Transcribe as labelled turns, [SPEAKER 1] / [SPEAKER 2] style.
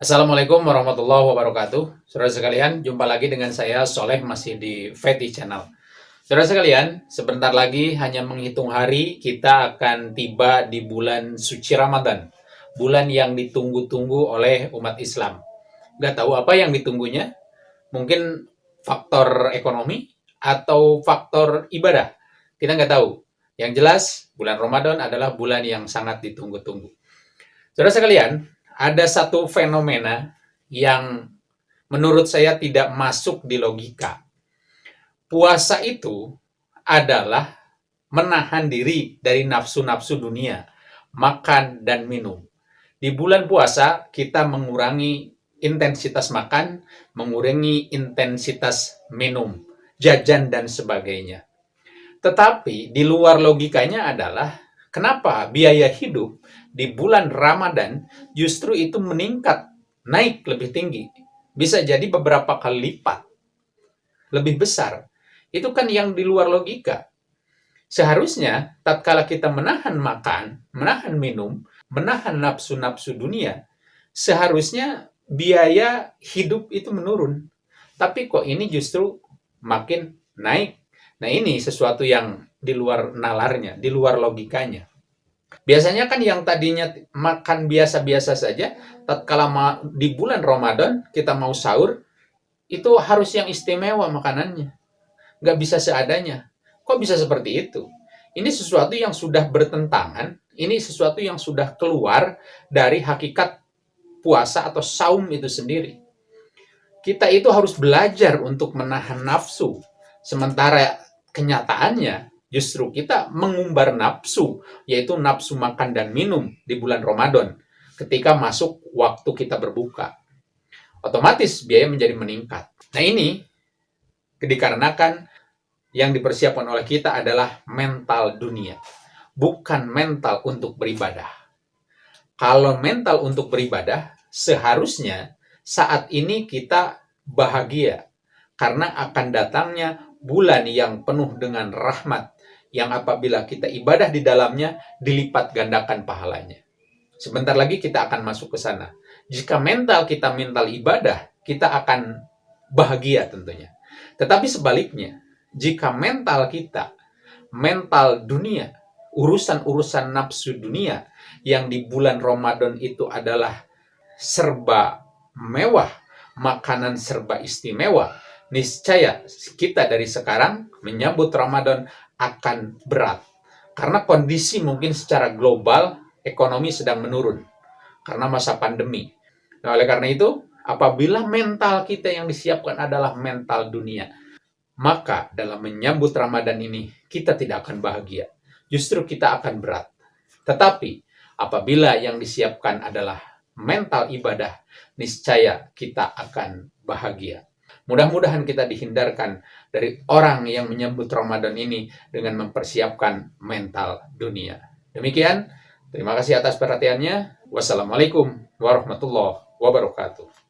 [SPEAKER 1] Assalamualaikum warahmatullahi wabarakatuh. Saudara sekalian, jumpa lagi dengan saya Soleh masih di Feti Channel. Saudara sekalian, sebentar lagi hanya menghitung hari kita akan tiba di bulan suci Ramadan. Bulan yang ditunggu-tunggu oleh umat Islam. Gak tahu apa yang ditunggunya? Mungkin faktor ekonomi atau faktor ibadah. Kita nggak tahu. Yang jelas, bulan Ramadan adalah bulan yang sangat ditunggu-tunggu. Saudara sekalian, ada satu fenomena yang menurut saya tidak masuk di logika. Puasa itu adalah menahan diri dari nafsu-nafsu dunia, makan dan minum. Di bulan puasa kita mengurangi intensitas makan, mengurangi intensitas minum, jajan dan sebagainya. Tetapi di luar logikanya adalah kenapa biaya hidup di bulan Ramadan justru itu meningkat, naik lebih tinggi. Bisa jadi beberapa kali lipat. Lebih besar. Itu kan yang di luar logika. Seharusnya, tatkala kita menahan makan, menahan minum, menahan nafsu-nafsu dunia, seharusnya biaya hidup itu menurun. Tapi kok ini justru makin naik. Nah ini sesuatu yang di luar nalarnya, di luar logikanya. Biasanya kan yang tadinya makan biasa-biasa saja, tatkala di bulan Ramadan kita mau sahur, itu harus yang istimewa makanannya. Nggak bisa seadanya. Kok bisa seperti itu? Ini sesuatu yang sudah bertentangan, ini sesuatu yang sudah keluar dari hakikat puasa atau saum itu sendiri. Kita itu harus belajar untuk menahan nafsu. Sementara kenyataannya, Justru kita mengumbar nafsu, yaitu nafsu makan dan minum di bulan Ramadan ketika masuk waktu kita berbuka. Otomatis biaya menjadi meningkat. Nah ini dikarenakan yang dipersiapkan oleh kita adalah mental dunia, bukan mental untuk beribadah. Kalau mental untuk beribadah, seharusnya saat ini kita bahagia karena akan datangnya bulan yang penuh dengan rahmat, yang apabila kita ibadah di dalamnya dilipat gandakan pahalanya. Sebentar lagi kita akan masuk ke sana. Jika mental kita mental ibadah, kita akan bahagia tentunya. Tetapi sebaliknya, jika mental kita mental dunia, urusan-urusan nafsu dunia yang di bulan Ramadan itu adalah serba mewah, makanan serba istimewa, niscaya kita dari sekarang menyambut Ramadan akan berat. Karena kondisi mungkin secara global ekonomi sedang menurun karena masa pandemi. Nah, oleh karena itu, apabila mental kita yang disiapkan adalah mental dunia, maka dalam menyambut Ramadan ini kita tidak akan bahagia. Justru kita akan berat. Tetapi apabila yang disiapkan adalah mental ibadah, niscaya kita akan bahagia. Mudah-mudahan kita dihindarkan dari orang yang menyambut Ramadan ini dengan mempersiapkan mental dunia. Demikian, terima kasih atas perhatiannya. Wassalamualaikum warahmatullahi wabarakatuh.